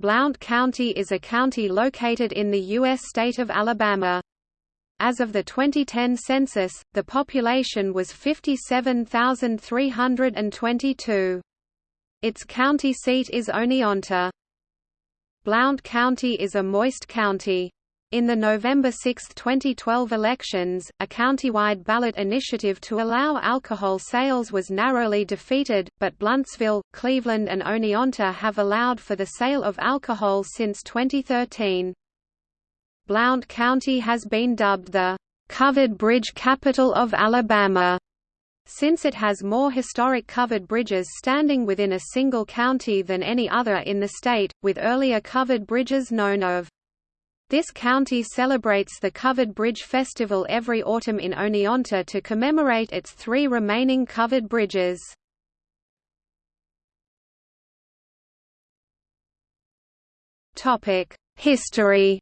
Blount County is a county located in the U.S. state of Alabama. As of the 2010 census, the population was 57,322. Its county seat is Oneonta. Blount County is a moist county. In the November 6, 2012 elections, a countywide ballot initiative to allow alcohol sales was narrowly defeated, but Blountsville, Cleveland and Oneonta have allowed for the sale of alcohol since 2013. Blount County has been dubbed the "...covered bridge capital of Alabama." since it has more historic covered bridges standing within a single county than any other in the state, with earlier covered bridges known of this county celebrates the Covered Bridge Festival every autumn in Oneonta to commemorate its three remaining covered bridges. History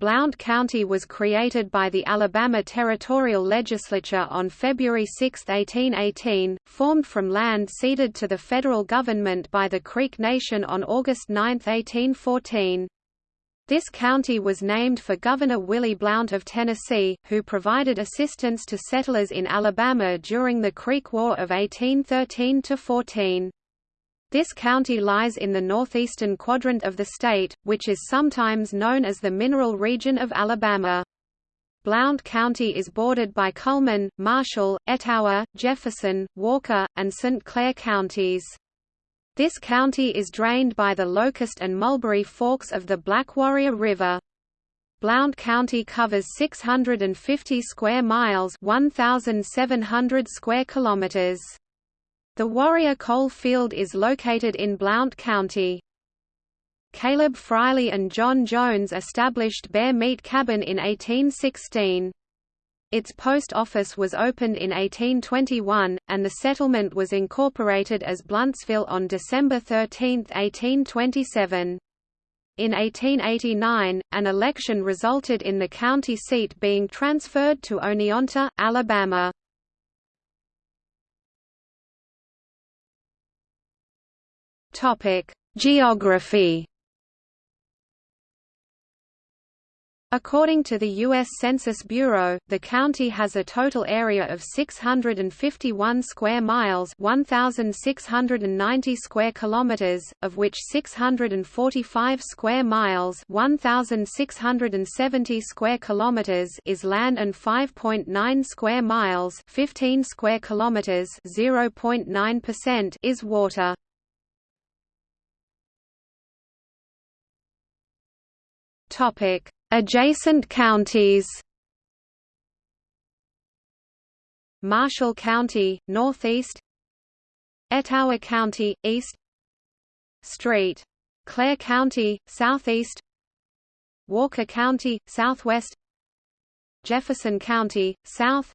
Blount County was created by the Alabama Territorial Legislature on February 6, 1818, formed from land ceded to the federal government by the Creek Nation on August 9, 1814. This county was named for Governor Willie Blount of Tennessee, who provided assistance to settlers in Alabama during the Creek War of 1813–14. This county lies in the northeastern quadrant of the state, which is sometimes known as the Mineral Region of Alabama. Blount County is bordered by Cullman, Marshall, Etowah, Jefferson, Walker, and St. Clair counties. This county is drained by the Locust and Mulberry forks of the Black Warrior River. Blount County covers 650 square miles 1,700 square kilometers. The Warrior Coal Field is located in Blount County. Caleb Friley and John Jones established Bear Meat Cabin in 1816. Its post office was opened in 1821, and the settlement was incorporated as Blountsville on December 13, 1827. In 1889, an election resulted in the county seat being transferred to Oneonta, Alabama. Topic: Geography. According to the U.S. Census Bureau, the county has a total area of 651 square miles 1,690 square kilometers, of which 645 square miles 1,670 square kilometers is land and 5.9 square miles 15 square kilometers 0.9% is water. Adjacent counties. Marshall County, northeast. Etowah County, east. St. Clair County, southeast. Walker County, southwest. Jefferson County, south.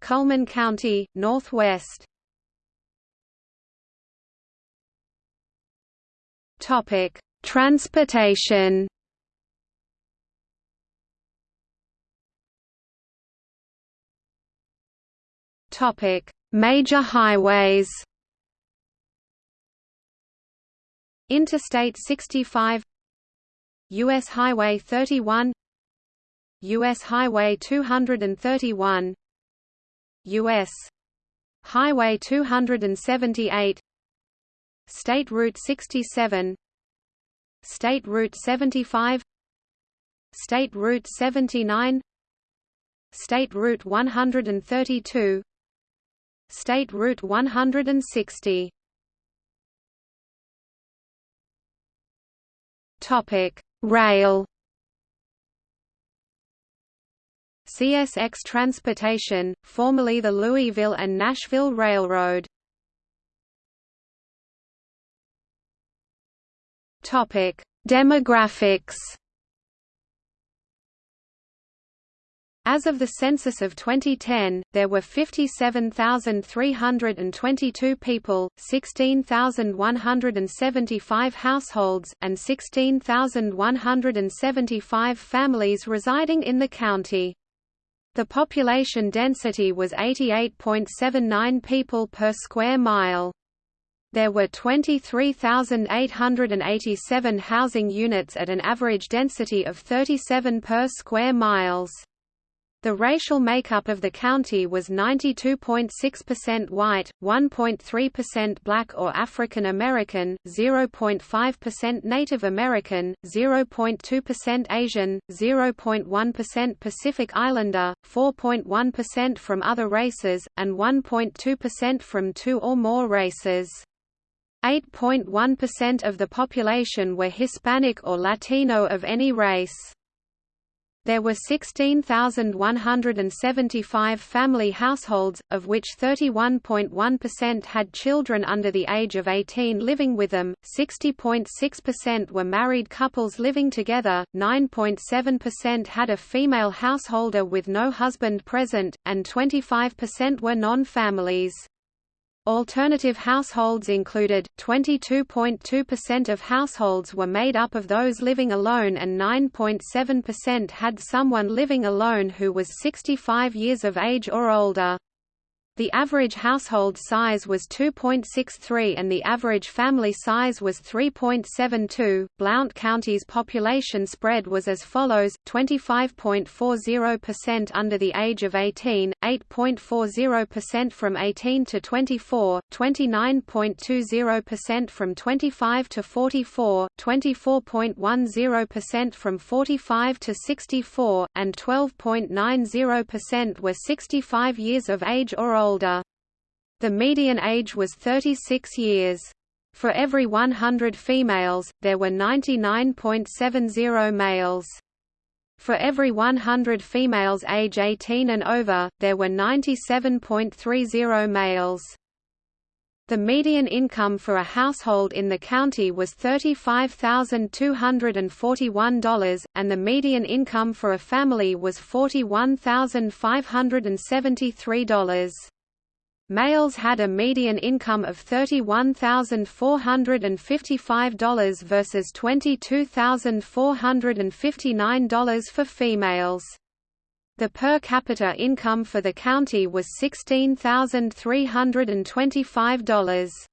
Cullman County, northwest. Topic: Transportation. Topic: Major highways. Interstate 65 US Highway 31 US Highway 231 US Highway 278 State Route 67 State Route 75 State Route 79 State Route 132 State Route 160 Topic: Rail. CSX Transportation, formerly the Louisville and Nashville Railroad. Topic: Demographics As of the census of 2010, there were 57,322 people, 16,175 households, and 16,175 families residing in the county. The population density was 88.79 people per square mile. There were 23,887 housing units at an average density of 37 per square miles. The racial makeup of the county was 92.6% white, 1.3% black or African American, 0.5% Native American, 0.2% Asian, 0.1% Pacific Islander, 4.1% from other races, and 1.2% from two or more races. 8.1% of the population were Hispanic or Latino of any race. There were 16,175 family households, of which 31.1% had children under the age of 18 living with them, 60.6% were married couples living together, 9.7% had a female householder with no husband present, and 25% were non-families. Alternative households included, 22.2% of households were made up of those living alone and 9.7% had someone living alone who was 65 years of age or older. The average household size was 2.63 and the average family size was 3.72. Blount County's population spread was as follows 25.40% under the age of 18, 8.40% from 18 to 24, 29.20% from 25 to 44, 24.10% from 45 to 64, and 12.90% were 65 years of age or older older. The median age was 36 years. For every 100 females, there were 99.70 males. For every 100 females age 18 and over, there were 97.30 males. The median income for a household in the county was $35,241, and the median income for a family was $41,573. Males had a median income of $31,455 versus $22,459 for females. The per capita income for the county was $16,325.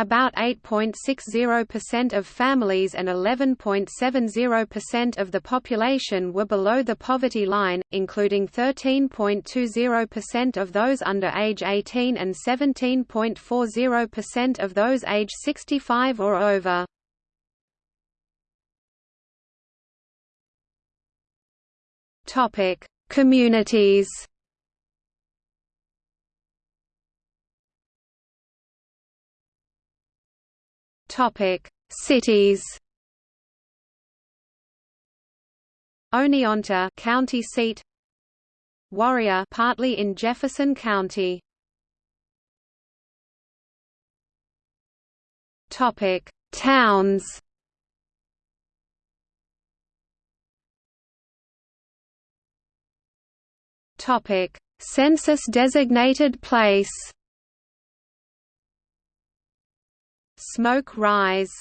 About 8.60% of families and 11.70% of the population were below the poverty line, including 13.20% of those under age 18 and 17.40% of those age 65 or over. Communities Topic: Cities. Oneonta, county seat. Warrior, partly in Jefferson County. Topic: Towns. Topic: Census designated place. Smoke rise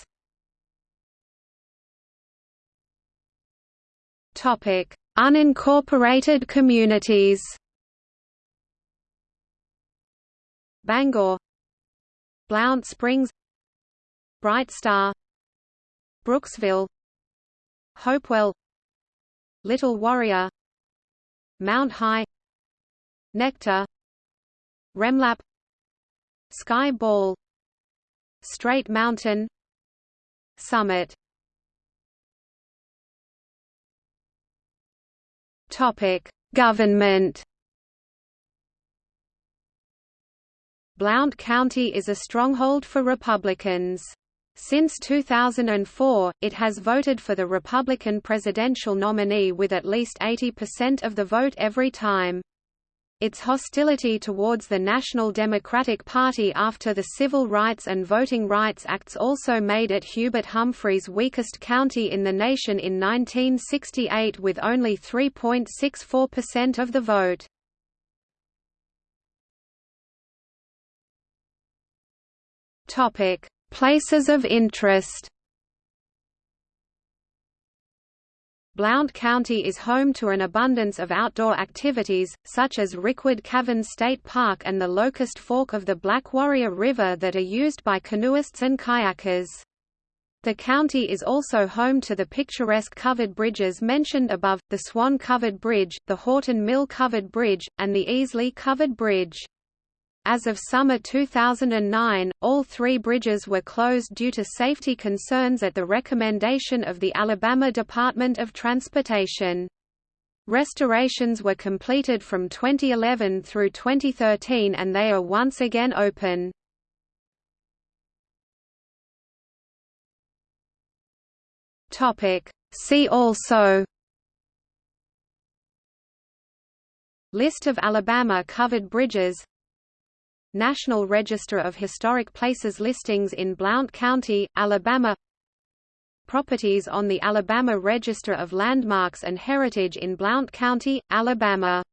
Topic: Unincorporated communities. Bangor, Blount Springs, Bright Star, Brooksville, Hopewell, Little Warrior, Mount High, Nectar, Remlap, Sky Ball, Straight Mountain Summit Topic: Government Blount County is a stronghold for Republicans. Since 2004, it has voted for the Republican presidential nominee with at least 80% of the vote every time. Its hostility towards the National Democratic Party after the Civil Rights and Voting Rights Acts also made it Hubert Humphrey's weakest county in the nation in 1968 with only 3.64% of the vote. Places of interest Blount County is home to an abundance of outdoor activities, such as Rickwood Caverns State Park and the Locust Fork of the Black Warrior River that are used by canoeists and kayakers. The county is also home to the picturesque covered bridges mentioned above, the Swan Covered Bridge, the Horton Mill Covered Bridge, and the Easley Covered Bridge. As of summer 2009, all three bridges were closed due to safety concerns at the recommendation of the Alabama Department of Transportation. Restorations were completed from 2011 through 2013 and they are once again open. See also List of Alabama covered bridges National Register of Historic Places listings in Blount County, Alabama. Properties on the Alabama Register of Landmarks and Heritage in Blount County, Alabama